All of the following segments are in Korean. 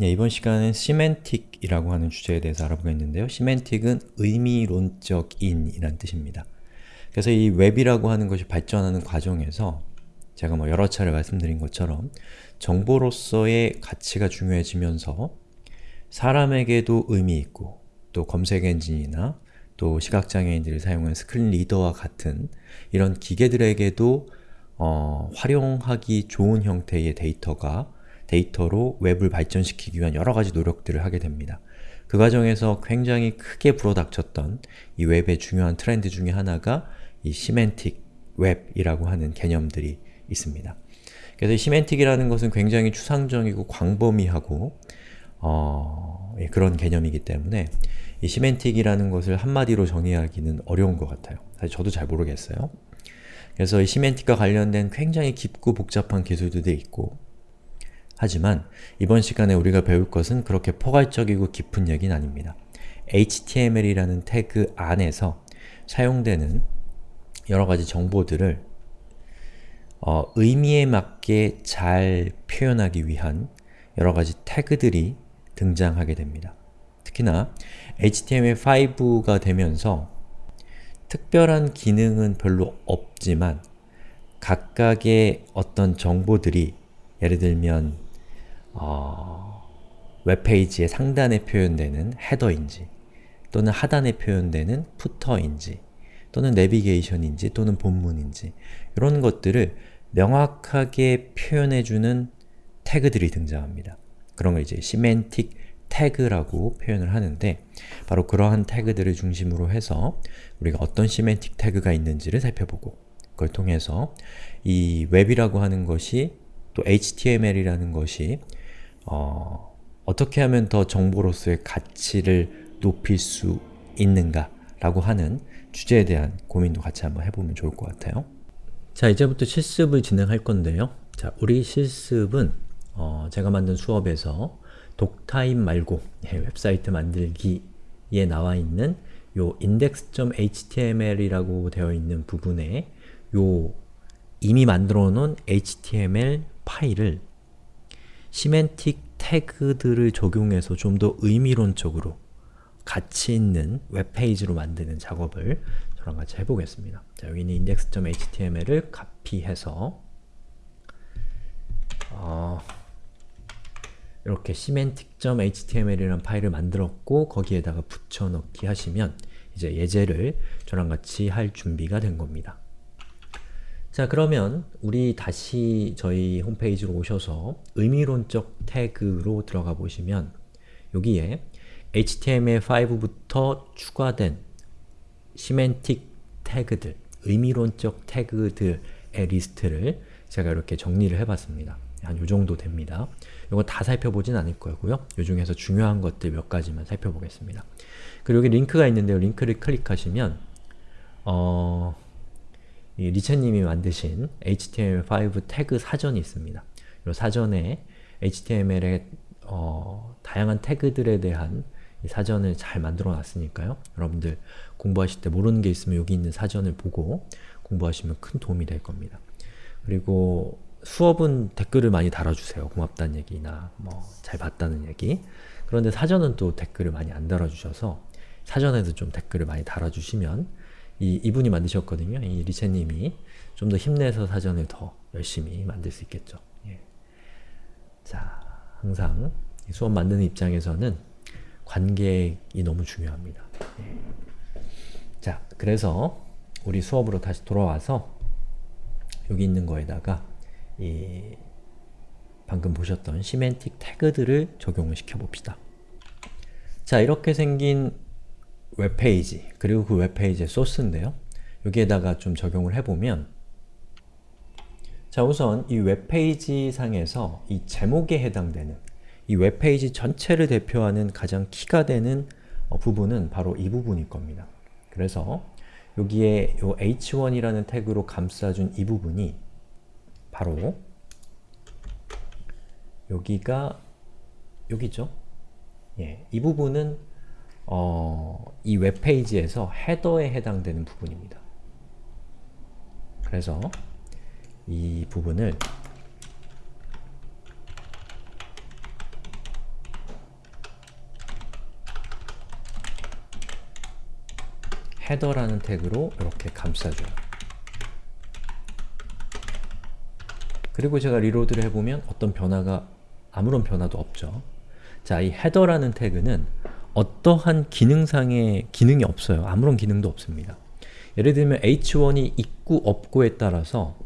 네, 이번 시간은 semantic이라고 하는 주제에 대해서 알아보겠는데요. semantic은 의미론적인 이란 뜻입니다. 그래서 이 웹이라고 하는 것이 발전하는 과정에서 제가 뭐 여러 차례 말씀드린 것처럼 정보로서의 가치가 중요해지면서 사람에게도 의미 있고 또 검색 엔진이나 또 시각장애인들이 사용하는 screen reader와 같은 이런 기계들에게도 어, 활용하기 좋은 형태의 데이터가 데이터로 웹을 발전시키기 위한 여러 가지 노력들을 하게 됩니다. 그 과정에서 굉장히 크게 불어닥쳤던 이 웹의 중요한 트렌드 중에 하나가 이 semantic 웹이라고 하는 개념들이 있습니다. 그래서 이 semantic이라는 것은 굉장히 추상적이고 광범위하고 어, 예, 그런 개념이기 때문에 이 semantic이라는 것을 한마디로 정의하기는 어려운 것 같아요. 사실 저도 잘 모르겠어요. 그래서 이 시멘틱과 관련된 굉장히 깊고 복잡한 기술들도 있고 하지만 이번 시간에 우리가 배울 것은 그렇게 포괄적이고 깊은 얘기는 아닙니다. HTML이라는 태그 안에서 사용되는 여러가지 정보들을 어, 의미에 맞게 잘 표현하기 위한 여러가지 태그들이 등장하게 됩니다. 특히나 HTML5가 되면서 특별한 기능은 별로 없지만 각각의 어떤 정보들이 예를 들면 어, 웹페이지의 상단에 표현되는 header인지 또는 하단에 표현되는 footer인지 또는 내비게이션인지 또는 본문인지 이런 것들을 명확하게 표현해주는 태그들이 등장합니다. 그런 걸 이제 semantic 태그라고 표현을 하는데 바로 그러한 태그들을 중심으로 해서 우리가 어떤 semantic 태그가 있는지를 살펴보고 그걸 통해서 이 웹이라고 하는 것이 또 HTML이라는 것이 어, 어떻게 하면 더 정보로서의 가치를 높일 수 있는가 라고 하는 주제에 대한 고민도 같이 한번 해보면 좋을 것 같아요. 자, 이제부터 실습을 진행할 건데요. 자, 우리 실습은 어, 제가 만든 수업에서 doctype 말고 예, 웹사이트 만들기에 나와 있는 요 index.html이라고 되어 있는 부분에 요 이미 만들어 놓은 HTML 파일을 semantic 태그들을 적용해서 좀 더 의미론적으로 가치 있는 웹페이지로 만드는 작업을 저랑 같이 해보겠습니다. 자, 여기는 index.html을 카피해서 어, 이렇게 semantic.html이라는 파일을 만들었고 거기에다가 붙여넣기 하시면 이제 예제를 저랑 같이 할 준비가 된 겁니다. 자 그러면 우리 다시 저희 홈페이지로 오셔서 의미론적 태그로 들어가 보시면 여기에 HTML5부터 추가된 시멘틱 태그들, 의미론적 태그들의 리스트를 제가 이렇게 정리를 해봤습니다. 한 요정도 됩니다. 이거 다 살펴보진 않을 거고요. 요 중에서 중요한 것들 몇 가지만 살펴보겠습니다. 그리고 여기 링크가 있는데요. 링크를 클릭하시면 어... 리체님이 만드신 HTML5 태그 사전이 있습니다. 이 사전에 HTML의 어, 다양한 태그들에 대한 사전을 잘 만들어 놨으니까요. 여러분들 공부하실 때 모르는 게 있으면 여기 있는 사전을 보고 공부하시면 큰 도움이 될 겁니다. 그리고 수업은 댓글을 많이 달아주세요. 고맙다는 얘기나 뭐 잘 봤다는 얘기 그런데 사전은 또 댓글을 많이 안 달아주셔서 사전에도 좀 댓글을 많이 달아주시면 이, 이분이 만드셨거든요. 이 리체님이 좀 더 힘내서 사전을 더 열심히 만들 수 있겠죠. 예. 자, 항상 수업 만드는 입장에서는 관객이 너무 중요합니다. 예. 자, 그래서 우리 수업으로 다시 돌아와서 여기 있는 거에다가 이 방금 보셨던 semantic 태그들을 적용을 시켜봅시다. 자, 이렇게 생긴 웹페이지, 그리고 그 웹페이지의 소스인데요. 여기에다가 좀 적용을 해보면 자 우선 이 웹페이지 상에서 이 제목에 해당되는 이 웹페이지 전체를 대표하는 가장 키가 되는 어, 부분은 바로 이 부분일 겁니다. 그래서 여기에 요 h1이라는 태그로 감싸준 이 부분이 바로 여기가 여기죠. 예, 이 부분은 어, 이 웹페이지에서 헤더에 해당되는 부분입니다. 그래서 이 부분을 헤더라는 태그로 이렇게 감싸줘요. 그리고 제가 리로드를 해보면 어떤 변화가 아무런 변화도 없죠. 자, 이 헤더라는 태그는 어떠한 기능상의 기능이 없어요. 아무런 기능도 없습니다. 예를 들면 h1이 있고 없고에 따라서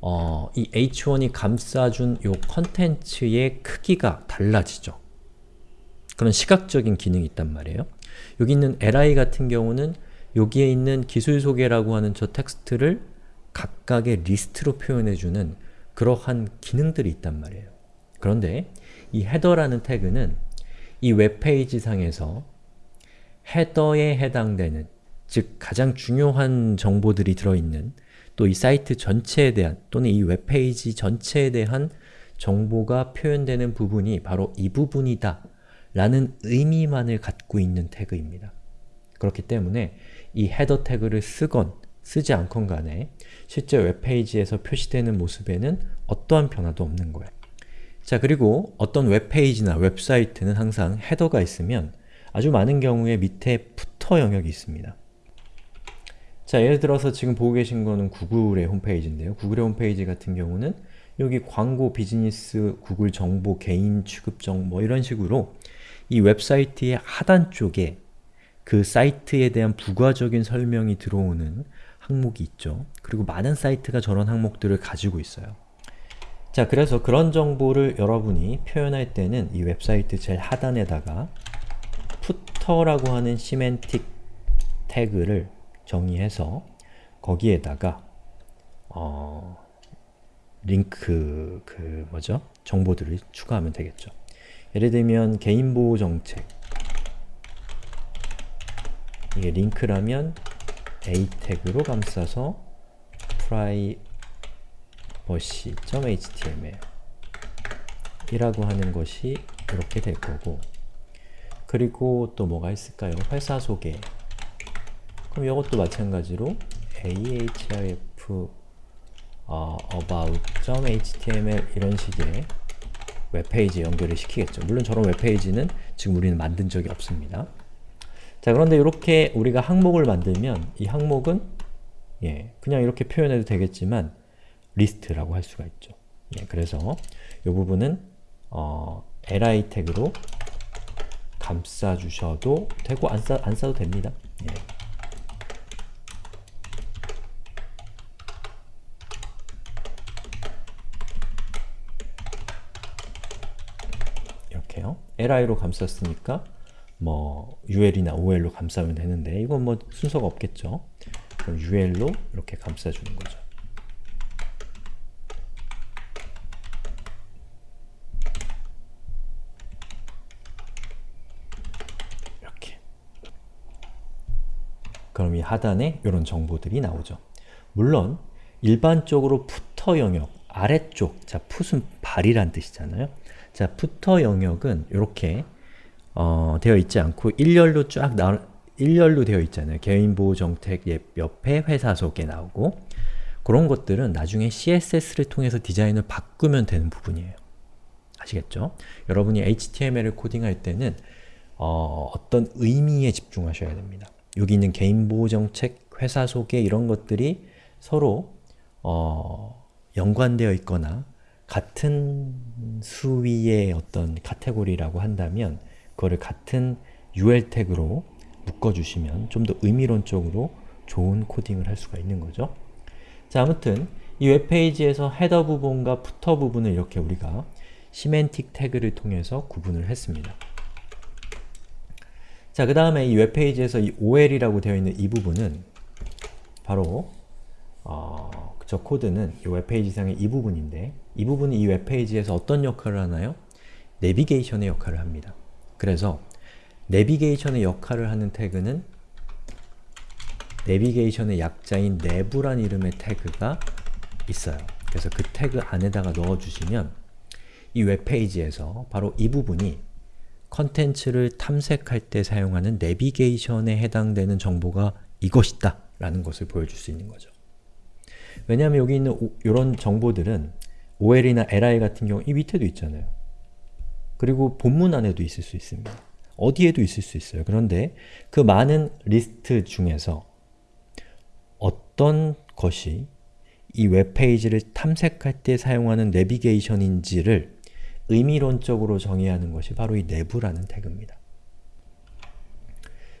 어, 이 h1이 감싸준 요 컨텐츠의 크기가 달라지죠. 그런 시각적인 기능이 있단 말이에요. 여기 있는 li 같은 경우는 여기에 있는 기술 소개라고 하는 저 텍스트를 각각의 리스트로 표현해주는 그러한 기능들이 있단 말이에요. 그런데 이 header라는 태그는 이 웹페이지 상에서 header에 해당되는 즉 가장 중요한 정보들이 들어있는 또 이 사이트 전체에 대한 또는 이 웹페이지 전체에 대한 정보가 표현되는 부분이 바로 이 부분이다 라는 의미만을 갖고 있는 태그입니다. 그렇기 때문에 이 header 태그를 쓰건 쓰지 않건 간에 실제 웹페이지에서 표시되는 모습에는 어떠한 변화도 없는 거예요. 자 그리고 어떤 웹페이지나 웹사이트는 항상 header가 있으면 아주 많은 경우에 밑에 footer 영역이 있습니다. 자 예를 들어서 지금 보고 계신 거는 구글의 홈페이지인데요. 구글의 홈페이지 같은 경우는 여기 광고, 비즈니스, 구글 정보, 개인 취급 정보 뭐 이런 식으로 이 웹사이트의 하단 쪽에 그 사이트에 대한 부가적인 설명이 들어오는 항목이 있죠. 그리고 많은 사이트가 저런 항목들을 가지고 있어요. 자, 그래서 그런 정보를 여러분이 표현할 때는 이 웹사이트 제일 하단에다가 footer라고 하는 semantic 태그를 정의해서 거기에다가 어, 링크 그 뭐죠? 정보들을 추가하면 되겠죠. 예를 들면 개인보호 정책 이게 링크라면 a 태그로 감싸서 privacy.html 이 라고 하는 것이 이렇게 될 거고 그리고 또 뭐가 있을까요? 회사 소개 그럼 이것도 마찬가지로 ahref 어, about.html 이런 식의 웹페이지에 연결을 시키겠죠. 물론 저런 웹페이지는 지금 우리는 만든 적이 없습니다. 자 그런데 이렇게 우리가 항목을 만들면 이 항목은 예, 그냥 이렇게 표현해도 되겠지만 리스트라고 할 수가 있죠. 예, 그래서 이 부분은 어, li 태그로 감싸주셔도 되고 안, 싸, 안 싸도 됩니다. 예. 이렇게요. li로 감쌌으니까 뭐 ul이나 ol로 감싸면 되는데 이건 뭐 순서가 없겠죠. 그럼 ul로 이렇게 감싸주는 거죠. 이렇게 그럼 이 하단에 이런 정보들이 나오죠. 물론 일반적으로 푸터 영역, 아래쪽, 자 풋은 발이란 뜻이잖아요. 자 푸터 영역은 이렇게 어, 되어 있지 않고 일렬로 쫙 나, 일렬로 되어 있잖아요. 개인보호 정책 옆에 회사 소개 나오고 그런 것들은 나중에 CSS를 통해서 디자인을 바꾸면 되는 부분이에요. 아시겠죠? 여러분이 HTML을 코딩할 때는 어, 어떤 의미에 집중하셔야 됩니다. 여기 있는 개인보호 정책, 회사 소개 이런 것들이 서로 어, 연관되어 있거나 같은 수위의 어떤 카테고리라고 한다면 그거를 같은 UL 태그로 묶어주시면 좀 더 의미론적으로 좋은 코딩을 할 수가 있는 거죠. 자, 아무튼 이 웹페이지에서 header 부분과 footer 부분을 이렇게 우리가 semantic 태그를 통해서 구분을 했습니다. 자, 그 다음에 이 웹페이지에서 이 OL이라고 되어 있는 이 부분은 바로 어, 저 코드는 이 웹페이지상의 이 부분인데 이 부분이 이 웹페이지에서 어떤 역할을 하나요? 내비게이션의 역할을 합니다. 그래서 내비게이션의 역할을 하는 태그는 내비게이션의 약자인 nav란 이름의 태그가 있어요. 그래서 그 태그 안에다가 넣어주시면 이 웹페이지에서 바로 이 부분이 컨텐츠를 탐색할 때 사용하는 내비게이션에 해당되는 정보가 이것이다 라는 것을 보여줄 수 있는 거죠. 왜냐하면 여기 있는 이런 정보들은 OL이나 LI 같은 경우 이 밑에도 있잖아요. 그리고 본문 안에도 있을 수 있습니다. 어디에도 있을 수 있어요. 그런데 그 많은 리스트 중에서 어떤 것이 이 웹페이지를 탐색할 때 사용하는 내비게이션인지를 의미론적으로 정의하는 것이 바로 이 내부라는 태그입니다.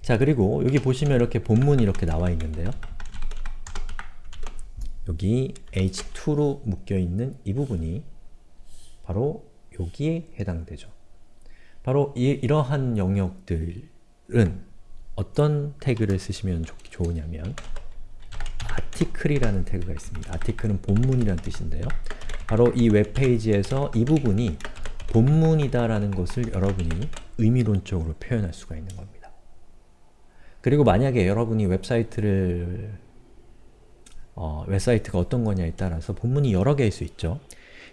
자 그리고 여기 보시면 이렇게 본문이 이렇게 나와 있는데요. 여기 h2로 묶여있는 이 부분이 바로 여기에 해당되죠. 바로 이, 이러한 영역들은 어떤 태그를 쓰시면 좋, 좋으냐면 article이라는 태그가 있습니다. article은 본문이라는 뜻인데요. 바로 이 웹페이지에서 이 부분이 본문이다라는 것을 여러분이 의미론적으로 표현할 수가 있는 겁니다. 그리고 만약에 여러분이 웹사이트를 어, 웹사이트가 어떤 거냐에 따라서 본문이 여러 개일 수 있죠.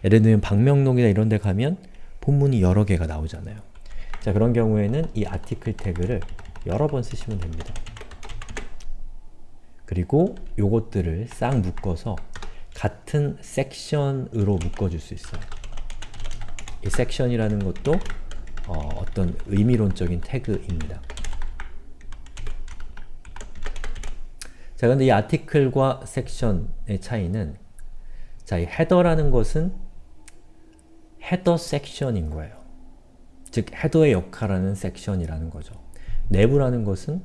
예를 들면 방명록이나 이런 데 가면 본문이 여러 개가 나오잖아요. 자 그런 경우에는 이 article 태그를 여러 번 쓰시면 됩니다. 그리고 요것들을 싹 묶어서 같은 섹션으로 묶어줄 수 있어요. 이 섹션이라는 것도 어, 떤 의미론적인 태그입니다. 자, 근데 이 아티클과 섹션의 차이는 자, 이 헤더라는 것은 헤더 섹션인 거예요. 즉, 헤더의 역할하는 섹션이라는 거죠. 내부라는 것은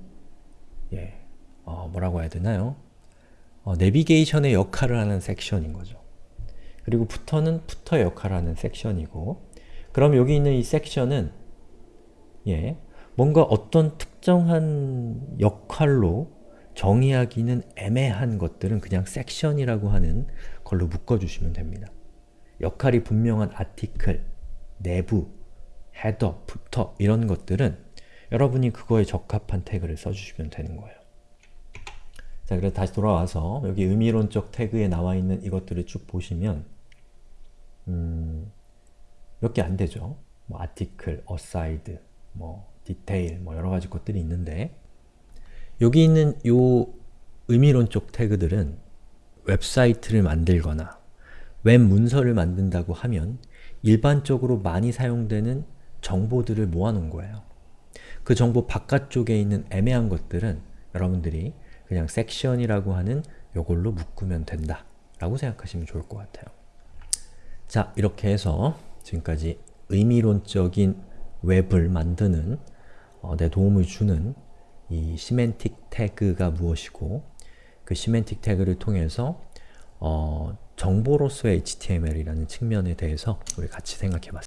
예, 어, 뭐라고 해야 되나요? 어, 내비게이션의 역할을 하는 섹션인 거죠. 그리고 푸터는 푸터의 역할을 하는 섹션이고 그럼 여기 있는 이 섹션은 예, 뭔가 어떤 특정한 역할로 정의하기는 애매한 것들은 그냥 섹션이라고 하는 걸로 묶어주시면 됩니다. 역할이 분명한 아티클, 내부, 헤더, 부터 이런 것들은 여러분이 그거에 적합한 태그를 써주시면 되는 거예요. 자, 그래서 다시 돌아와서 여기 의미론적 태그에 나와 있는 이것들을 쭉 보시면 음, 몇 개 안 되죠. 뭐 article, aside, 뭐 detail, 뭐 여러 가지 것들이 있는데 여기 있는 요 의미론적 태그들은 웹사이트를 만들거나 웹 문서를 만든다고 하면 일반적으로 많이 사용되는 정보들을 모아놓은 거예요. 그 정보 바깥쪽에 있는 애매한 것들은 여러분들이 그냥 섹션이라고 하는 요걸로 묶으면 된다 라고 생각하시면 좋을 것 같아요. 자, 이렇게 해서 지금까지 의미론적인 웹을 만드는 어, 내 도움을 주는 이 semantic 태그가 무엇이고 그 semantic 태그를 통해서 어, 정보로서의 HTML이라는 측면에 대해서 우리 같이 생각해 봤습니다.